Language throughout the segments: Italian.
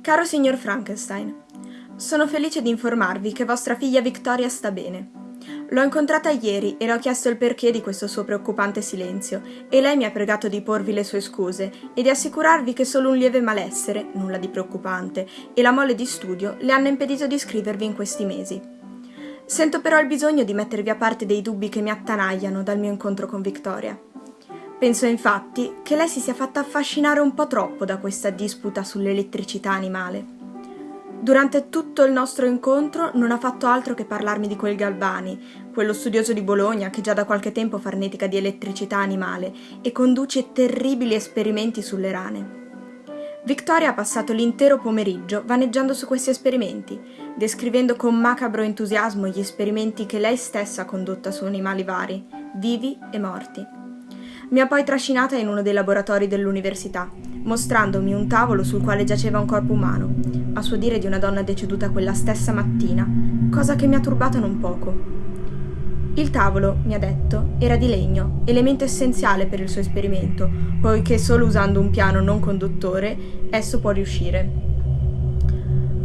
Caro signor Frankenstein, sono felice di informarvi che vostra figlia Victoria sta bene. L'ho incontrata ieri e le ho chiesto il perché di questo suo preoccupante silenzio e lei mi ha pregato di porvi le sue scuse e di assicurarvi che solo un lieve malessere, nulla di preoccupante, e la mole di studio le hanno impedito di scrivervi in questi mesi. Sento però il bisogno di mettervi a parte dei dubbi che mi attanagliano dal mio incontro con Victoria. Penso infatti che lei si sia fatta affascinare un po' troppo da questa disputa sull'elettricità animale. Durante tutto il nostro incontro non ha fatto altro che parlarmi di quel Galvani, quello studioso di Bologna che già da qualche tempo farnetica di elettricità animale e conduce terribili esperimenti sulle rane. Victoria ha passato l'intero pomeriggio vaneggiando su questi esperimenti, descrivendo con macabro entusiasmo gli esperimenti che lei stessa ha condotto su animali vari, vivi e morti. Mi ha poi trascinata in uno dei laboratori dell'università, mostrandomi un tavolo sul quale giaceva un corpo umano, a suo dire di una donna deceduta quella stessa mattina, cosa che mi ha turbato non poco. Il tavolo, mi ha detto, era di legno, elemento essenziale per il suo esperimento, poiché solo usando un piano non conduttore esso può riuscire.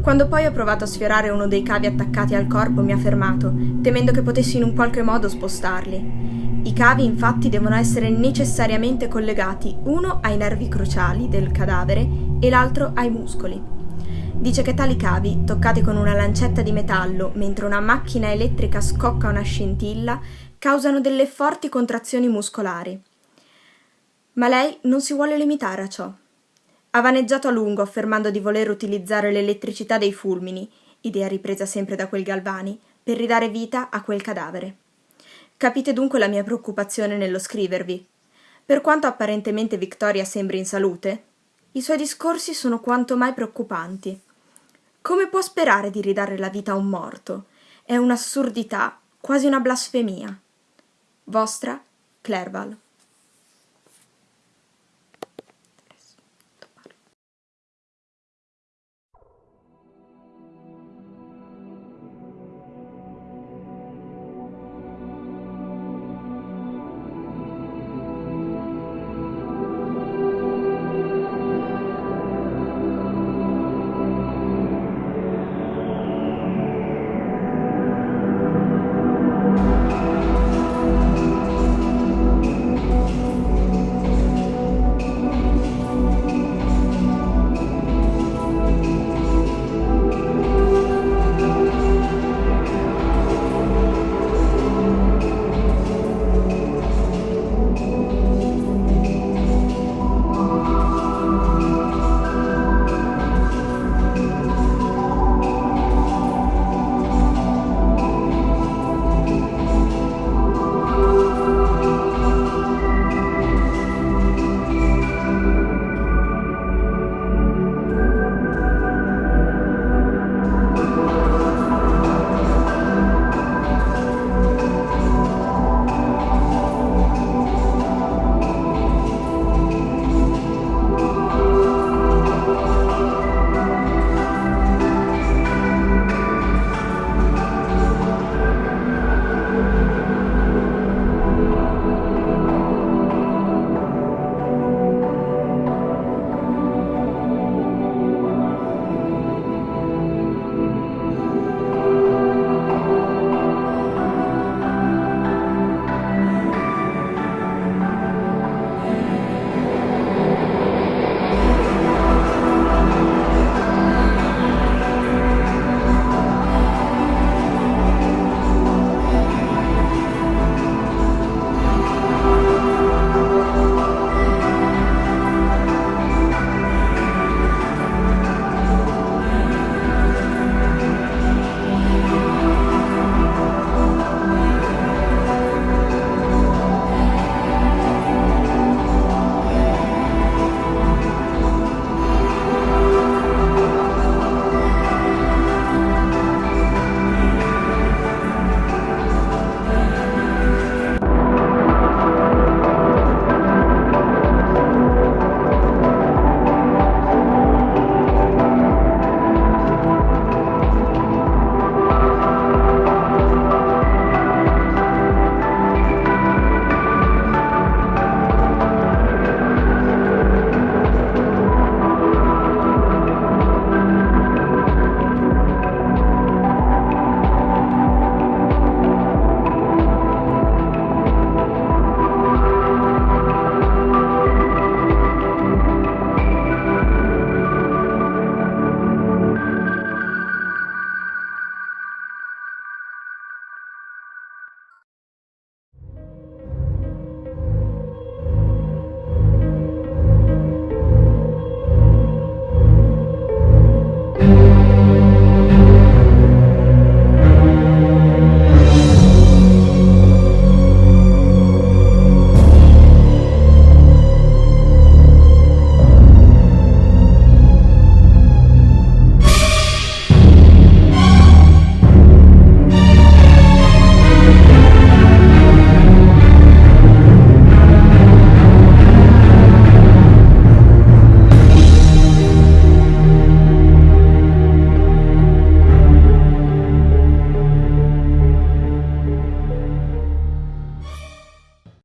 Quando poi ho provato a sfiorare uno dei cavi attaccati al corpo mi ha fermato, temendo che potessi in un qualche modo spostarli. I cavi infatti devono essere necessariamente collegati uno ai nervi cruciali del cadavere e l'altro ai muscoli. Dice che tali cavi, toccati con una lancetta di metallo mentre una macchina elettrica scocca una scintilla, causano delle forti contrazioni muscolari. Ma lei non si vuole limitare a ciò. Ha vaneggiato a lungo affermando di voler utilizzare l'elettricità dei fulmini, idea ripresa sempre da quel Galvani, per ridare vita a quel cadavere. Capite dunque la mia preoccupazione nello scrivervi. Per quanto apparentemente Victoria sembri in salute, i suoi discorsi sono quanto mai preoccupanti. Come può sperare di ridare la vita a un morto? È un'assurdità, quasi una blasfemia. Vostra Clerval.